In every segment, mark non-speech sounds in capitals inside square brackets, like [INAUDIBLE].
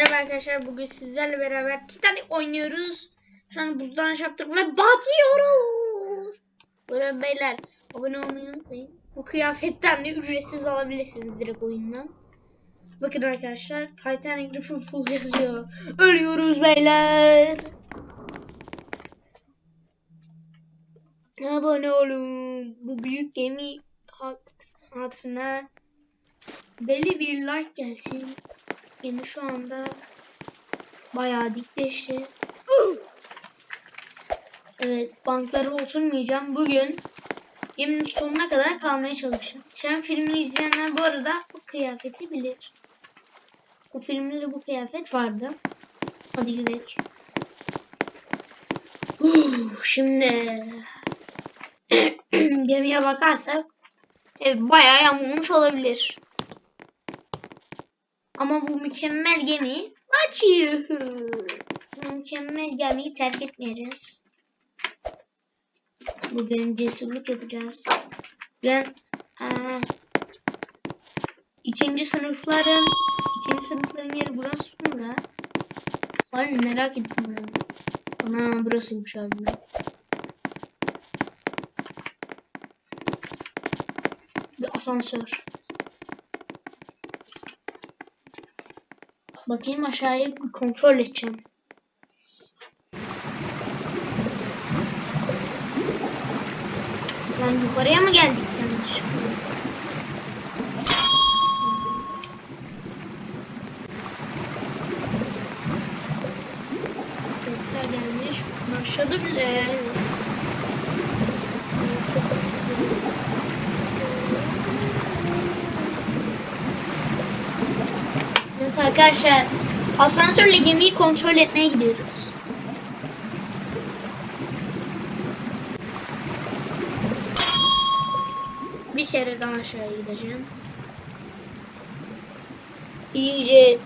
Merhaba arkadaşlar bugün sizlerle beraber Titanic oynuyoruz. Şu an buzdan yaptık ve batıyoruz. Böyle beyler abone olmayı unutmayın. Bu kıyafetten de ücretsiz alabilirsiniz direkt oyundan. Bakın arkadaşlar Titanic Liverpool yazıyor. Ölüyoruz beyler. Abone olun. Bu büyük gemi hat- hatırına deli bir like gelsin. Gemi şu anda bayağı dikleşti. Evet, banklara oturmayacağım. Bugün geminin sonuna kadar kalmaya çalışacağım. Şen filmini izleyenler bu arada bu kıyafeti bilir. Bu filmde de bu kıyafet vardı. Hadi gidelim. Şimdi [CLEARS THROAT] gemiye bakarsak evet, bayağı yamulmuş olabilir. Ama bu mükemmel gemi batıyor. Bu mükemmel gemiyi terk etmeyeceğiz. Bugün cesurluk yapacağız. Ben eee, ikinci sınıfların ikinci sınıfların yeri burası mı da? Hayır merak ettim ben. Ana burasıymış abi. Bir asansör. Bakayım aşağıya bir kontrol edeceğim. Lan yukarıya mı geldik yanlışlıkla? Sesler gelmiş. Başladı bile. Arkadaşlar asansörle gemiyi kontrol etmeye gidiyoruz. Bir kere daha aşağıya gideceğim. İyice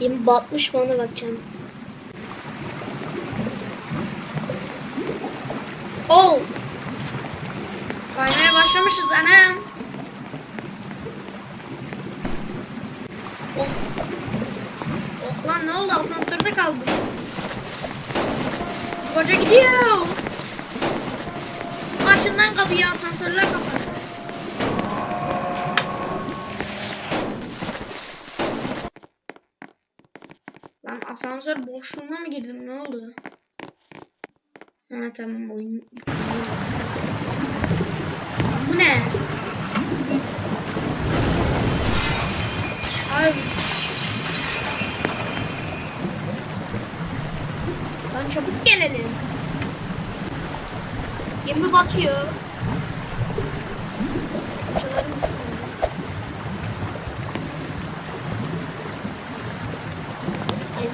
gemi batmış mı ona bakacağım. Oh! Kaymaya başlamışız anam. Oldu asansörde kaldım. Koca gidiyor. Başından kapıyı asansörler kapalı. Lan asansör boşluğuna mı girdim ne oldu? Ha tamam oyun. Bu ne?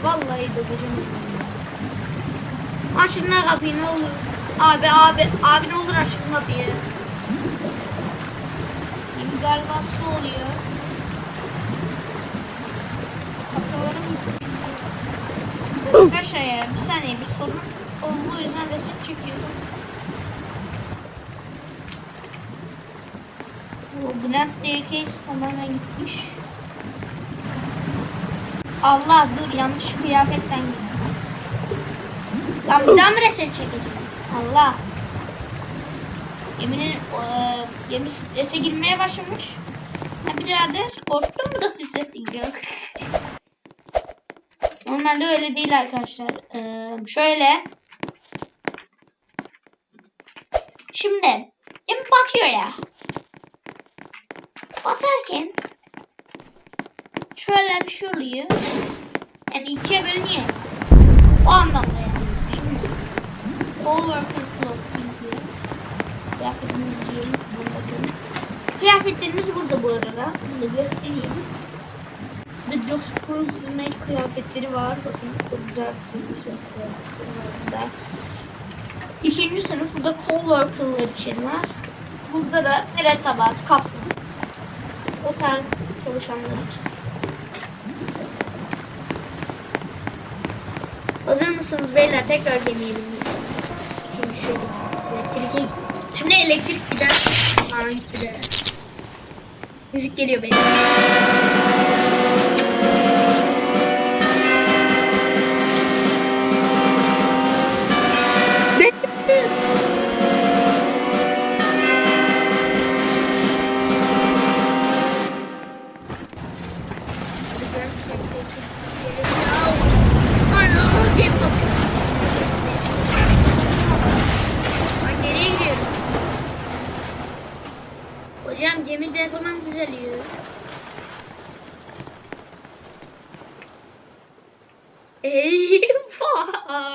Vallahi döveceğim. Açın lan kapıyı ne olur. Abi abi abi ne olur açın kapıyı. Gemi galiba su oluyor. Hatalarım Arkadaşlar ya bir saniye bir sorun olduğu yüzden resim çekiyorum. Bu Grand Staircase tamamen gitmiş. Allah dur yanlış kıyafetten gittim. Lan bir daha mı resim çekeceğim? Allah. Geminin eee gemi strese girmeye başlamış. Ha birader korktun mu da strese giriyor? [LAUGHS] Normalde öyle değil arkadaşlar. Ee, şöyle. Şimdi gemi batıyor ya. Batarken şöyle bir şey oluyor. Yani ikiye bölünüyor. O anlamda yani. Kıyafetimizi giyelim. Bakın. Kıyafetlerimiz burada bu arada. Bunu da göstereyim. The Just Cruise Made kıyafetleri var. Bakın çok güzel bir kıyafetleri var burada. İkinci sınıf burada coworker'lar için var. Burada da mürettebat, kaplan. O tarz çalışanlar için. Hazır mısınız beyler? Tekrar bindik. Şimdi şöyle elektrik Şimdi elektrik gider. Müzik geliyor beyler.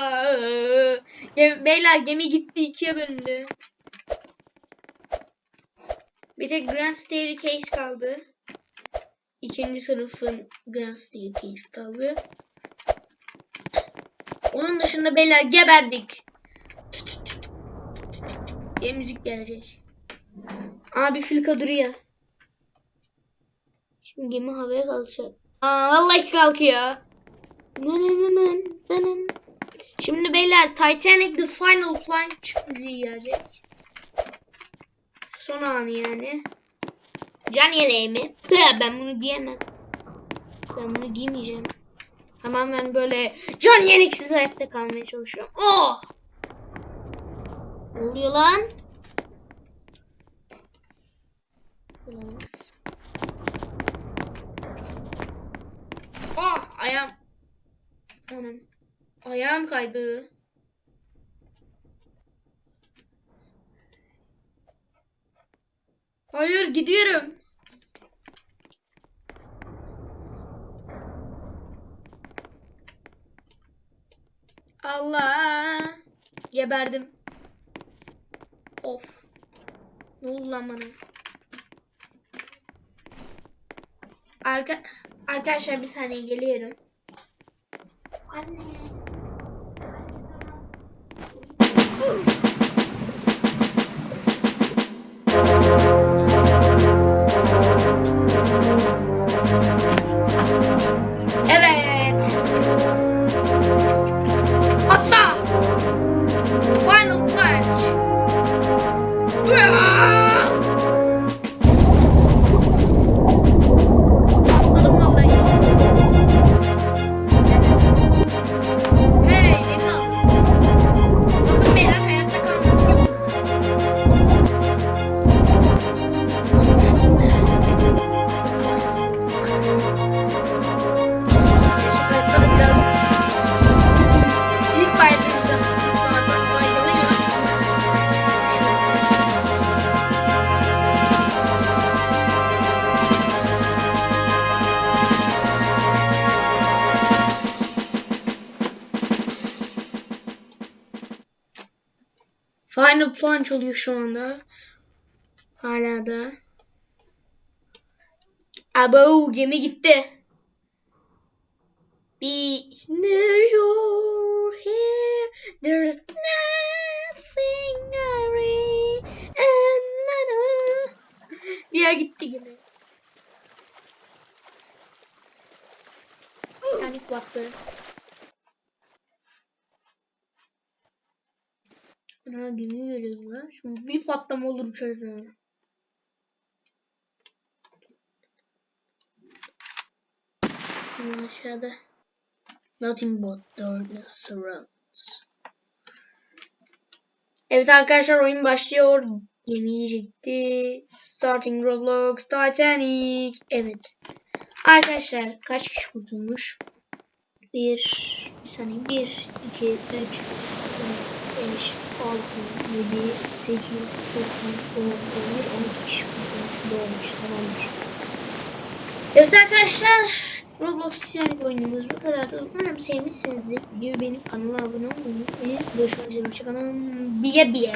Eyvah! Gem beyler gemi gitti ikiye bölündü. Bir tek Grand Staircase kaldı. İkinci sınıfın Grand Staircase kaldı. Onun dışında beyler geberdik. diye müzik gelecek. Abi filka duruyor. Şimdi gemi havaya kalkacak. Aa vallahi kalkıyor. Nının. Şimdi beyler Titanic The Final Plunge müziği gelecek. Son anı yani. Can yeleği mi? Ben bunu giyemem. Ben bunu giymeyeceğim. Tamamen böyle can yeleksiz hayatta kalmaya çalışıyorum. Oh! Ne oluyor lan? Olamaz. Oh! Ayağım. Anam. Ayağım kaydı. Hayır gidiyorum. Allah. Geberdim. Of. Ne oldu lan bana? Arka Arkadaşlar bir saniye geliyorum. Anne. Evet. Final plunge oluyor şu anda. Hala da. Abo gemi gitti. Be near you're here. There's nothing I. And nana. Diye gitti gemi. Panik baktı. Ana gemi görüyoruz lan. Şimdi bir patlama olur uçarız. Ama aşağıda. Nothing but darkness surrounds. Evet arkadaşlar oyun başlıyor. Gemiyi çekti. Starting Roblox Titanic. Evet. Arkadaşlar kaç kişi kurtulmuş? Bir, bir saniye. Bir, iki, üç, dört, beş, altı, yedi, sekiz, dokuz, on, on bir, on iki kişi kurtulmuş. Doğmuş. Tamamdır. Evet arkadaşlar. Roblox Titanic oyunumuz bu kadar. Umarım sevmişsinizdir. Videoyu beğenip kanala abone olmayı unutmayın. Görüşmek üzere. Hoşçakalın. Biye biye.